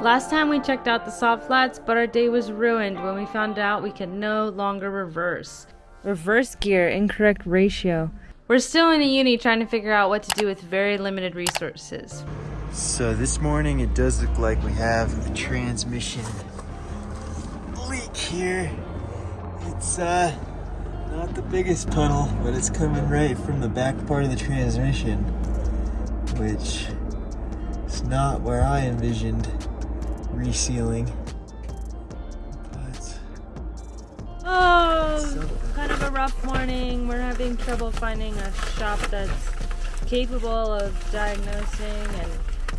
Last time we checked out the salt flats, but our day was ruined when we found out we could no longer reverse. Reverse gear, incorrect ratio. We're still in Uyuni trying to figure out what to do with very limited resources. So this morning it does look like we have a transmission leak here. It's uh not the biggest puddle, but it's coming right from the back part of the transmission, which is not where I envisioned resealing. Oh, but Oh, kind of a rough morning. We're having trouble finding a shop that's capable of diagnosing and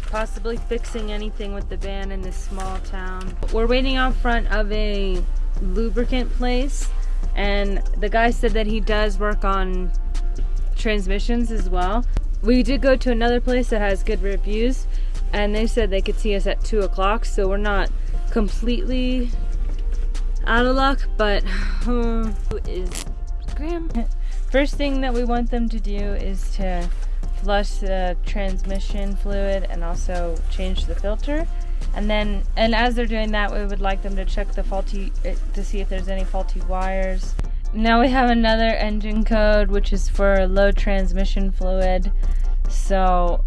possibly fixing anything with the van in this small town. We're waiting out front of a lubricant place and the guy said that he does work on transmissions as well. We did go to another place that has good reviews and they said they could see us at 2 o'clock so we're not completely out of luck but uh, is Graham? First thing that we want them to do is to flush the transmission fluid and also change the filter. And then and as they're doing that we would like them to check the faulty eh, to see if there's any faulty wires. Now we have another engine code which is for low transmission fluid. So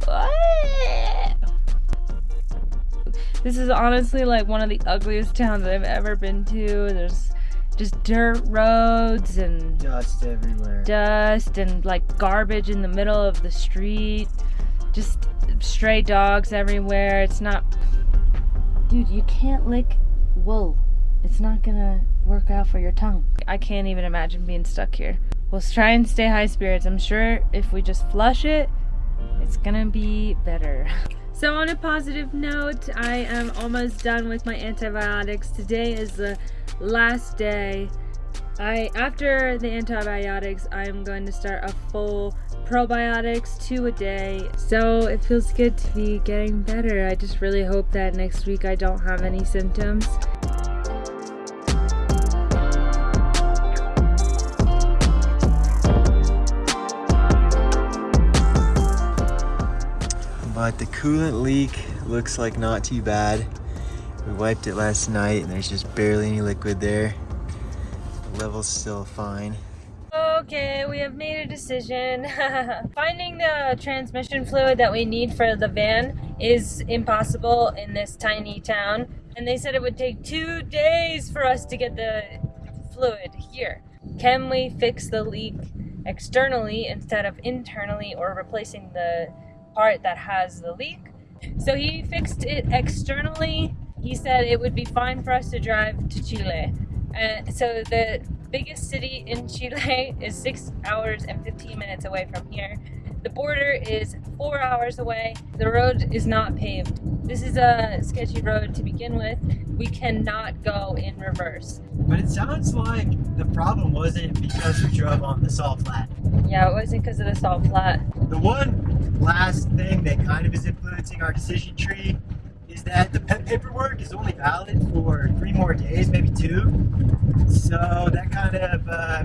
this is honestly like one of the ugliest towns I've ever been to there's just dirt roads and dust everywhere. dust and like garbage in the middle of the street. Just stray dogs everywhere. It's not. Dude, you can't lick wool. It's not gonna work out for your tongue. I can't even imagine being stuck here. We'll try and stay high spirits. I'm sure if we just flush it, it's gonna be better. So on a positive note, I am almost done with my antibiotics. Today is the last day. I after the antibiotics, I'm going to start a full probiotics, two a day. So it feels good to be getting better. I just really hope that next week I don't have any symptoms. But the coolant leak looks like not too bad. We wiped it last night and there's just barely any liquid there. The level's still fine. Okay, we have made a decision. Finding the transmission fluid that we need for the van is impossible in this tiny town. And they said it would take two days for us to get the fluid here. Can we fix the leak externally instead of internally or replacing the part that has the leak? So he fixed it externally. He said it would be fine for us to drive to Chile. Uh, so the biggest city in Chile is six hours and 15 minutes away from here. The border is four hours away. The road is not paved. This is a sketchy road to begin with. We cannot go in reverse. But it sounds like the problem wasn't because we drove on the salt flat. Yeah, it wasn't because of the salt flat. The one last thing that kind of is influencing our decision tree is that the pet paperwork is only valid for three more days, maybe two. So that kind of uh,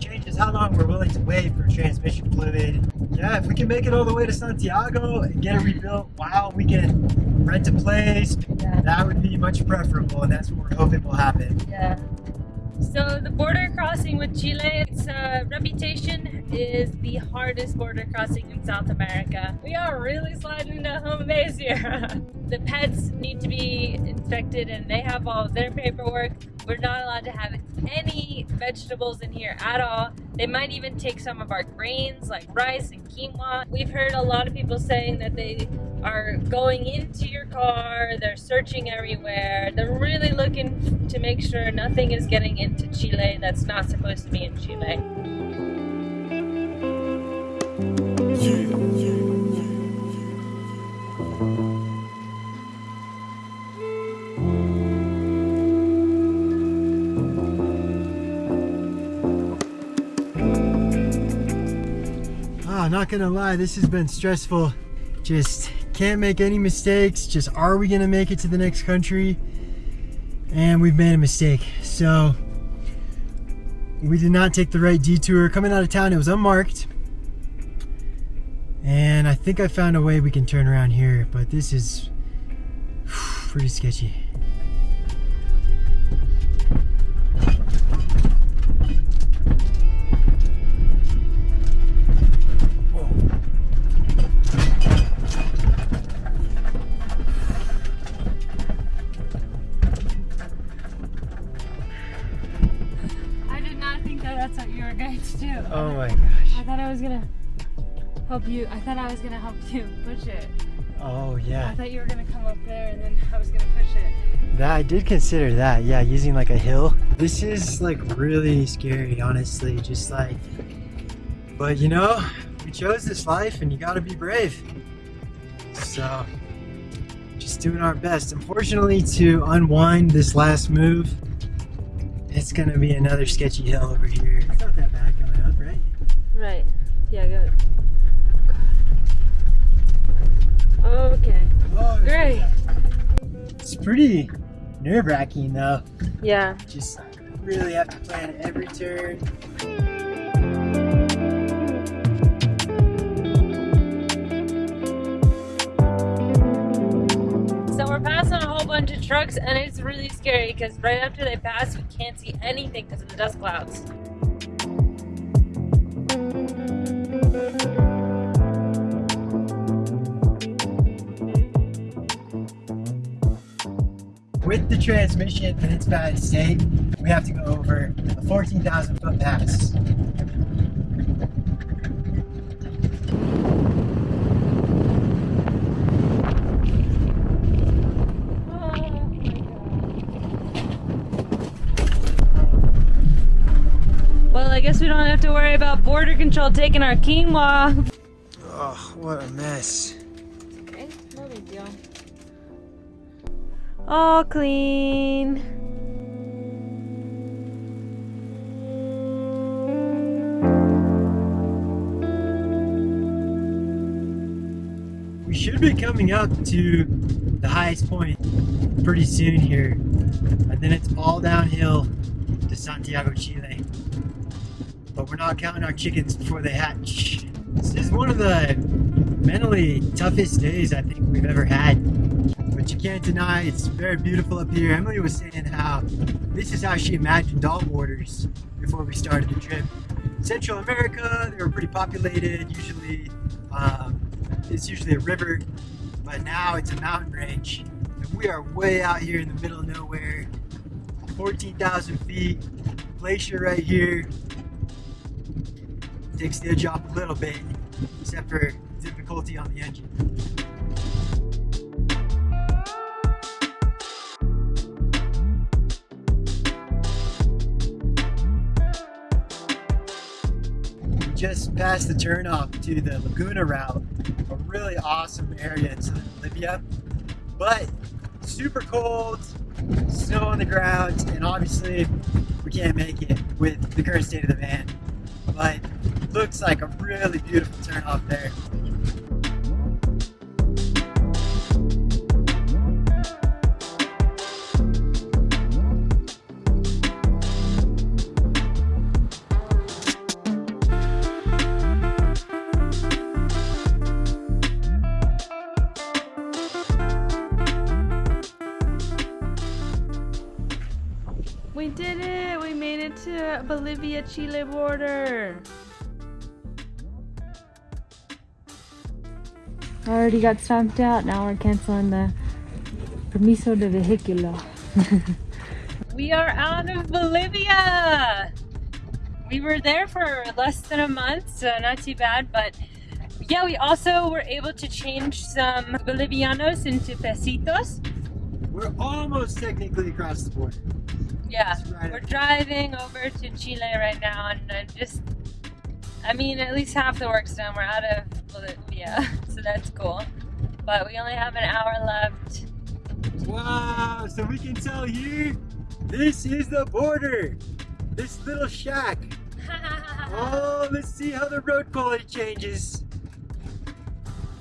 changes how long we're willing to wait for transmission fluid. Yeah, if we can make it all the way to Santiago and get it rebuilt while we can rent a place, Yeah. that would be much preferable, and that's what we're hoping will happen. Yeah. So the border crossing with Chile, its uh, reputation is the hardest border crossing in South America. We are really sliding into home base here. the pets need to be inspected and they have all of their paperwork. We're not allowed to have any vegetables in here at all. They might even take some of our grains like rice and quinoa. We've heard a lot of people saying that they are going into your car, they're searching everywhere, they're really looking to make sure nothing is getting into Chile that's not supposed to be in Chile. Ah, not gonna lie, this has been stressful. Just can't make any mistakes. Just are we gonna make it to the next country? And we've made a mistake. So we did not take the right detour. Coming out of town, it was unmarked. And I think I found a way we can turn around here, but this is pretty sketchy. That that's what you were going to do. Oh my gosh. I thought I was gonna help you. I thought I was gonna help you push it. Oh yeah. I thought you were gonna come up there and then I was gonna push it. That I did consider that. Yeah, using like a hill. This is like really scary, honestly. Just like, but you know, we chose this life, and you got to be brave. So, just doing our best. Unfortunately, to unwind this last move, it's gonna be another sketchy hill over here. Right. Yeah, good. Okay. Great. It's pretty nerve-wracking though. Yeah. Just really have to plan every turn. So we're passing a whole bunch of trucks and it's really scary because right after they pass, we can't see anything because of the dust clouds. The transmission in its bad state, we have to go over a 14,000 foot pass. Well, I guess we don't have to worry about border control taking our quinoa. Oh, what a mess. All clean. We should be coming up to the highest point pretty soon here. And then it's all downhill to Santiago, Chile. But we're not counting our chickens before they hatch. This is one of the mentally toughest days I think we've ever had. But you can't deny it's very beautiful up here. Emily was saying how this is how she imagined all borders before we started the trip. Central America, they were pretty populated, usually um, it's usually a river, but now it's a mountain range. And we are way out here in the middle of nowhere. 14,000 feet, glacier right here. Takes the edge off a little bit, except for difficulty on the engine. Just passed the turnoff to the Laguna route, a really awesome area in southern Bolivia, but super cold, snow on the ground, and obviously we can't make it with the current state of the van. But looks like a really beautiful turnoff there. We did it! We made it to Bolivia Chile border. Already got stamped out. Now we're canceling the permiso de vehiculo. we are out of Bolivia. We were there for less than a month, so not too bad. But yeah, we also were able to change some Bolivianos into pesitos. We're almost technically across the border. Yeah, right. we're driving over to Chile right now, and I'm just, I mean, at least half the work's done. We're out of Bolivia, so that's cool. But we only have an hour left. Wow, so we can tell here, this is the border. This little shack. Oh, let's see how the road quality changes.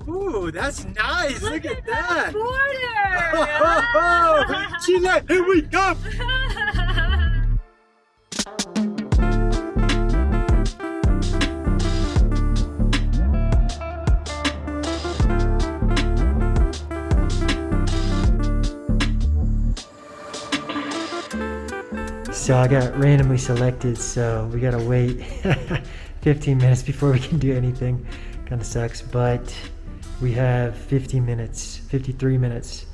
Ooh, that's nice. Look, at that. Oh, border! Chile, here we come. So I got randomly selected, so we gotta wait 15 minutes before we can do anything. Kind of sucks, but we have 50 minutes, 53 minutes.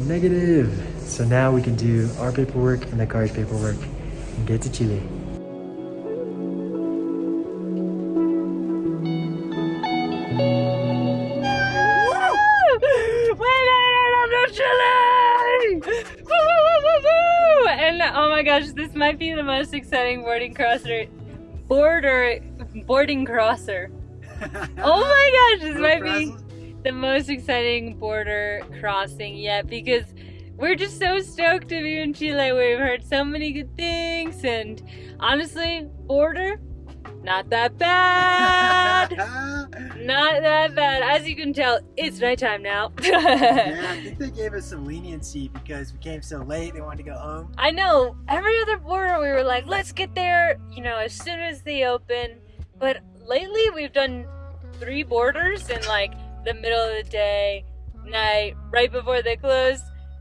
Negative. So now we can do our paperwork and the car's paperwork and get to Chile. oh my gosh, this might be the most exciting boarding crosser, border, boarding crosser. Oh my gosh, this might be the most exciting border crossing yet because we're just so stoked to be in Chile. We've heard so many good things, and honestly, border, not that bad. not that bad. As you can tell, it's nighttime now. yeah, I think they gave us some leniency because we came so late. They wanted to go home. I know. Every other border, we were like, let's get there, you know, as soon as they open. But lately, we've done three borders in like the middle of the day, night, right before they close.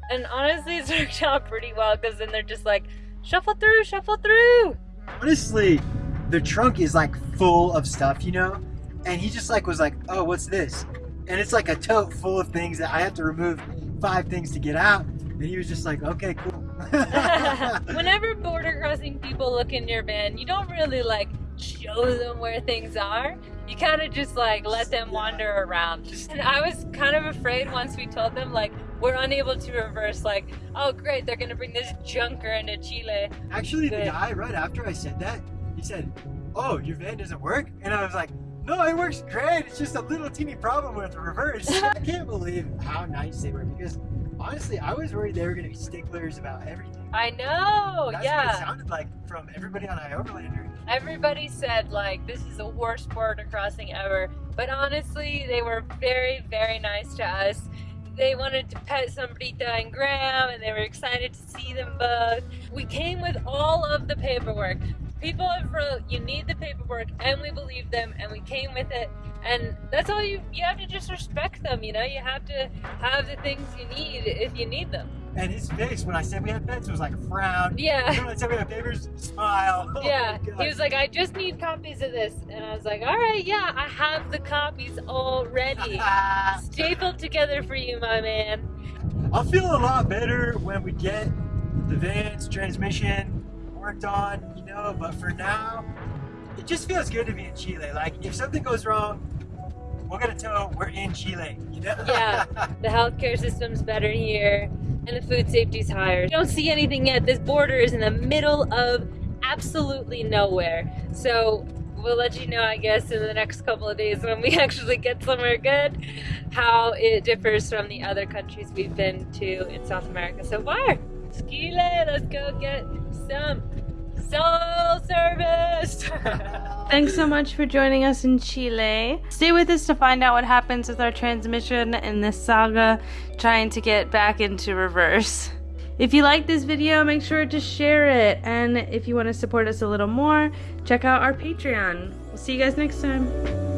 And honestly, it's worked out pretty well because then they're just like, shuffle through, shuffle through. Honestly, the trunk is like full of stuff, you know? And he just like was like, oh, what's this? And it's like a tote full of things that I have to remove five things to get out. And he was just like, okay, cool. Whenever border crossing people look in your van, you don't really like show them where things are. You kind of just like let them wander around. And I was kind of afraid once we told them like we're unable to reverse like, oh great, they're gonna bring this junker into Chile. Actually, the Good. guy right after I said that, he said, oh, your van doesn't work? And I was like, no, it works great. It's just a little teeny problem with the reverse. I can't believe how nice they were because honestly, I was worried they were going to be sticklers about everything. I know, That's what it sounded like from everybody on iOverlander. Everybody said like this is the worst border crossing ever, but honestly, they were very, very nice to us. They wanted to pet Sombrita and Graham, and they were excited to see them both. We came with all of the paperwork. People have wrote, you need the paperwork, and we believe them, and we came with it. And that's all you, you have to just respect them, you know? You have to have the things you need if you need them. And his face when I said we had pets was like a frown. Yeah. When I said we had papers, smile. Oh Yeah, he was like, I just need copies of this. And I was like, all right, yeah, I have the copies already. Stapled together for you, my man. I'll feel a lot better when we get the van's transmission worked on, you know, but for now, it just feels good to be in Chile. Like, if something goes wrong, we're gonna tell we're in Chile, you know? Yeah. The healthcare system's better here, and the food safety's higher. You don't see anything yet. This border is in the middle of absolutely nowhere. So we'll let you know, I guess, in the next couple of days when we actually get somewhere good, how it differs from the other countries we've been to in South America so far. Skile, let's go get some soul service. Thanks so much for joining us in Chile. Stay with us to find out what happens with our transmission in this saga trying to get back into reverse. If you like this video, make sure to share it. And if you want to support us a little more, check out our Patreon. We'll see you guys next time.